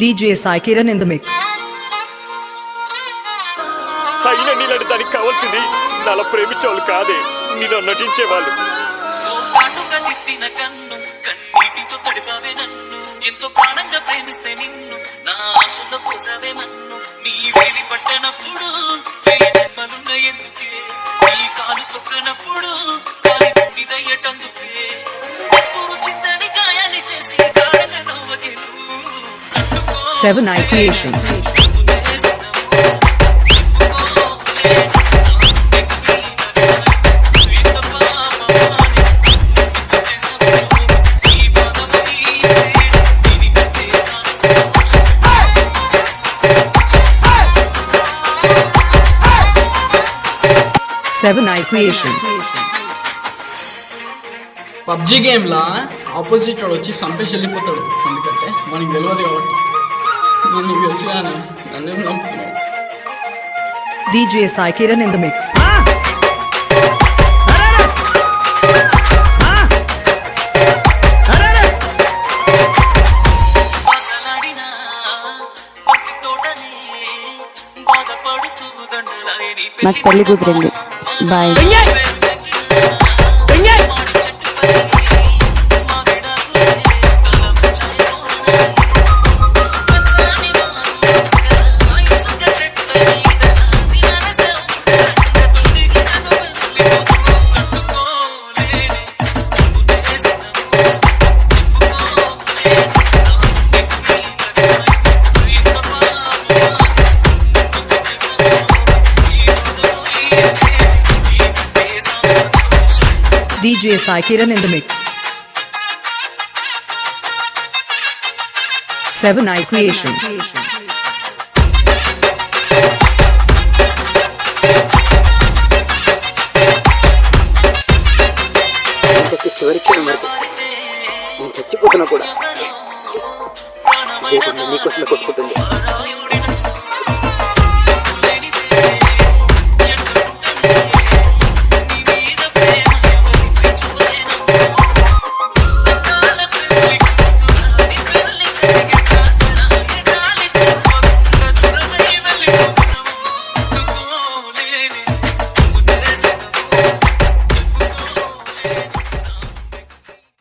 DJ Sai Kiran in the mix. అయినా నీలాంటి దానికి కావాల్సింది నాలా ప్రేమించేవాళ్ళు కాదే నీలో నటించేవాళ్ళు. పాటుగా తిట్టిన కన్ను కన్నీటితో తడిపావే నన్ను. ఎంతో ప్రాణంగా ప్రేమిస్తే నిన్ను నా ఆశలో పోసావే మన్ను. నీ వేలి 7 Eye Creations. Seven Eye Creations PUBG గేమ్లా opposite వాడు వచ్చి సంపేసి వెళ్ళిపోతాడు ఎందుకంటే మనకి తెలియదు కాబట్టి నేను నీకు కానీ నన్ను నమ్ముతున్నావు DJ Sai Kiran in the mix. నాకు పెళ్ళి కుదిరింది boy DJ Sai Kiran in the mix. Seven Eye Creations. ఇంతకి చివరికి వరకు నేను చచ్చిపోతున్నా కూడా దేవుడు నీకోసమే కొట్టుకుంటుంది